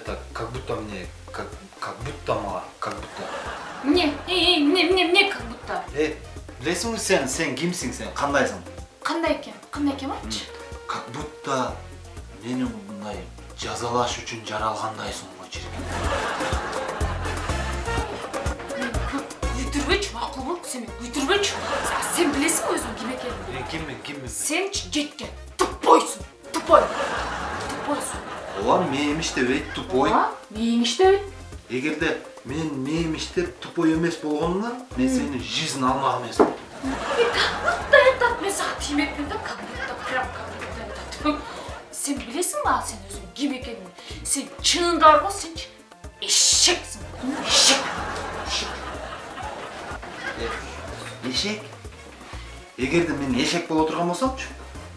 это, как будто мне, как, как будто ма, как будто. Мне, э, э, мне, мне, мне как будто. Э, білесің бе сен, сен кімсің сен, қандайсың? Қандай екен? Қандай екен айтшы? Как будто мені мындай жазалаш үшін жаралғандайсың ғой шіркін. Өйтірбейші, мақұл бол, сен мен өйтірбейші. Сен білесің өзің кім екенін? Мен кіммін, кіммін? Сен жеткен тупойсың, тупой. Олар мейміште өйт тупой. Ма? Нең іште өт? Егерде мен мейміштер тупой емес болғанына, мен алмақ емес. И как будто этот мен саған тимеппін да, будто, прям будто этот. Сен білесің ба сен өзің кім екенін? Сен шынында ғой сен ешексің. Ешек. Ешек? Егерде мен ешек бола отырған болсамшы,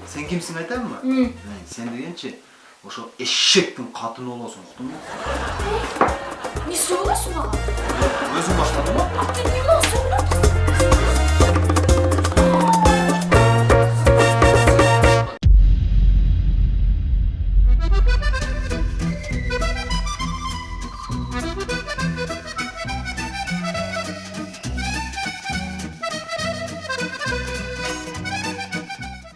сен кімсің айтамын ба? М. Мен сен дегенше, ошо эшектің қатыны боласың, ұқтың ба? Не сөйлесің маған? Өзің баштадың ба?